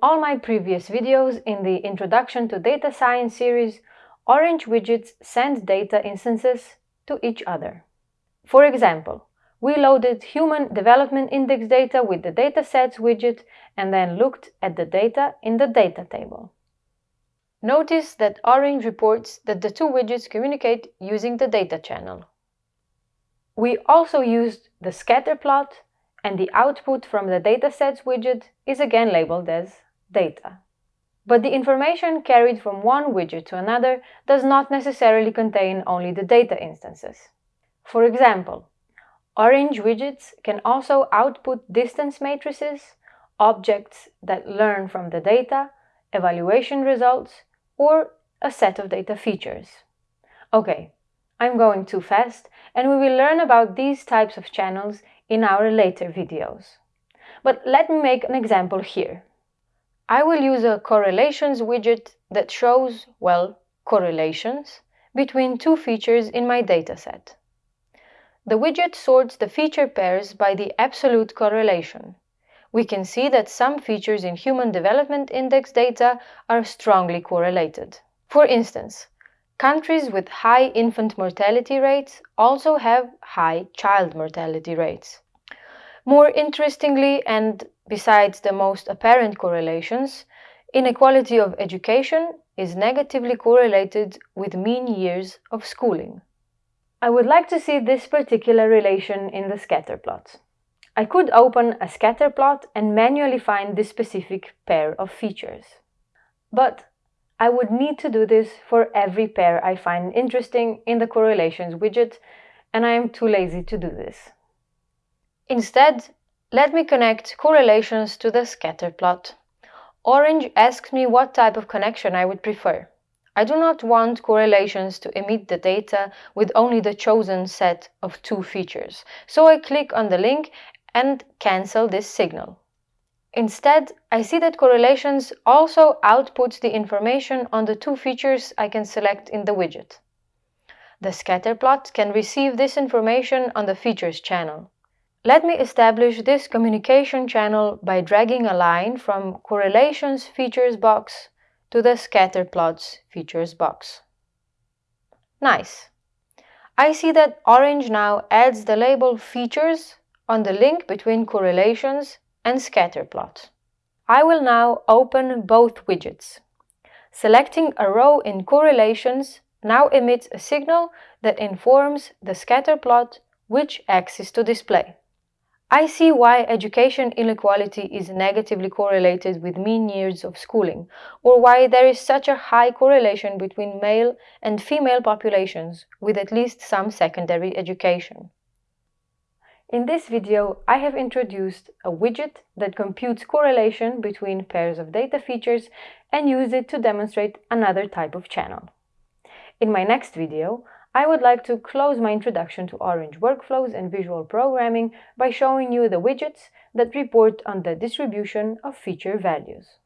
all my previous videos in the Introduction to Data Science series, Orange widgets send data instances to each other. For example, we loaded Human Development Index data with the Datasets widget and then looked at the data in the data table. Notice that Orange reports that the two widgets communicate using the data channel. We also used the scatter plot and the output from the Datasets widget is again labeled as data. But the information carried from one widget to another does not necessarily contain only the data instances. For example, Orange widgets can also output distance matrices, objects that learn from the data, evaluation results, or a set of data features. Okay, I'm going too fast and we will learn about these types of channels in our later videos. But let me make an example here. I will use a correlations widget that shows, well, correlations between two features in my dataset. The widget sorts the feature pairs by the absolute correlation. We can see that some features in Human Development Index data are strongly correlated. For instance, countries with high infant mortality rates also have high child mortality rates. More interestingly, and besides the most apparent correlations, inequality of education is negatively correlated with mean years of schooling. I would like to see this particular relation in the scatter plot. I could open a scatter plot and manually find this specific pair of features. But I would need to do this for every pair I find interesting in the correlations widget, and I am too lazy to do this. Instead, let me connect correlations to the scatter plot. Orange asks me what type of connection I would prefer. I do not want correlations to emit the data with only the chosen set of two features, so I click on the link and cancel this signal. Instead, I see that correlations also outputs the information on the two features I can select in the widget. The scatter plot can receive this information on the features channel. Let me establish this communication channel by dragging a line from correlations features box to the scatter plots features box. Nice! I see that Orange now adds the label features on the link between correlations and scatter plot. I will now open both widgets. Selecting a row in correlations now emits a signal that informs the scatter plot which axis to display. I see why education inequality is negatively correlated with mean years of schooling, or why there is such a high correlation between male and female populations with at least some secondary education. In this video, I have introduced a widget that computes correlation between pairs of data features and use it to demonstrate another type of channel. In my next video, I would like to close my introduction to Orange workflows and visual programming by showing you the widgets that report on the distribution of feature values.